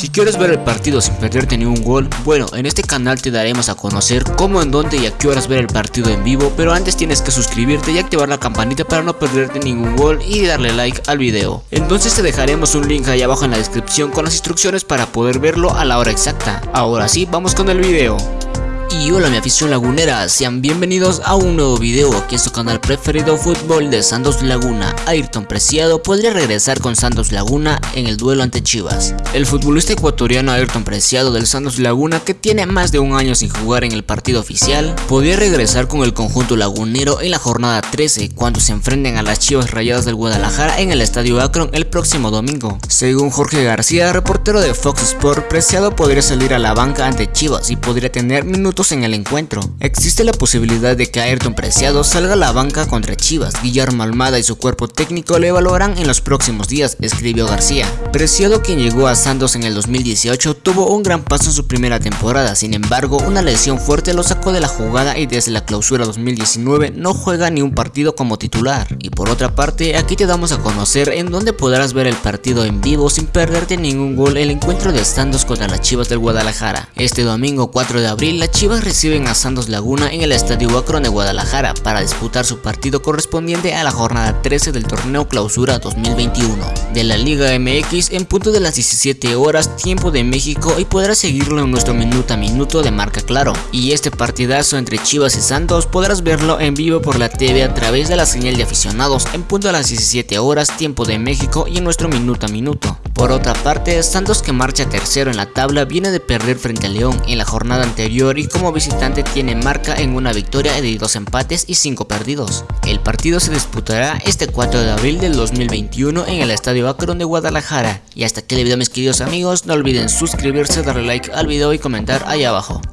Si quieres ver el partido sin perderte ni un gol, bueno, en este canal te daremos a conocer cómo, en dónde y a qué horas ver el partido en vivo, pero antes tienes que suscribirte y activar la campanita para no perderte ningún gol y darle like al video. Entonces te dejaremos un link ahí abajo en la descripción con las instrucciones para poder verlo a la hora exacta. Ahora sí, vamos con el video. Y hola mi afición lagunera, sean bienvenidos a un nuevo video aquí en su canal preferido fútbol de Santos Laguna. Ayrton Preciado podría regresar con Santos Laguna en el duelo ante Chivas. El futbolista ecuatoriano Ayrton Preciado del Santos Laguna que tiene más de un año sin jugar en el partido oficial, podría regresar con el conjunto lagunero en la jornada 13 cuando se enfrenten a las Chivas Rayadas del Guadalajara en el Estadio Akron el próximo domingo. Según Jorge García, reportero de Fox Sport, Preciado podría salir a la banca ante Chivas y podría tener minutos en el encuentro. Existe la posibilidad de que Ayrton Preciado salga a la banca contra Chivas. Guillermo Almada y su cuerpo técnico le evaluarán en los próximos días, escribió García. Preciado, quien llegó a Santos en el 2018, tuvo un gran paso en su primera temporada. Sin embargo, una lesión fuerte lo sacó de la jugada y desde la clausura 2019 no juega ni un partido como titular. Y por otra parte, aquí te damos a conocer en dónde podrás ver el partido en vivo sin perderte ningún gol el encuentro de Santos contra las Chivas del Guadalajara. Este domingo 4 de abril, la Chivas reciben a Santos Laguna en el Estadio Akron de Guadalajara para disputar su partido correspondiente a la jornada 13 del torneo Clausura 2021 de la Liga MX en punto de las 17 horas tiempo de México y podrás seguirlo en nuestro minuto a minuto de marca claro. Y este partidazo entre Chivas y Santos podrás verlo en vivo por la TV a través de la señal de aficionados en punto de las 17 horas tiempo de México y en nuestro minuto a minuto. Por otra parte, Santos que marcha tercero en la tabla viene de perder frente a León en la jornada anterior y como visitante tiene marca en una victoria de dos empates y cinco perdidos. El partido se disputará este 4 de abril del 2021 en el Estadio Akron de Guadalajara. Y hasta aquí el video mis queridos amigos, no olviden suscribirse, darle like al video y comentar ahí abajo.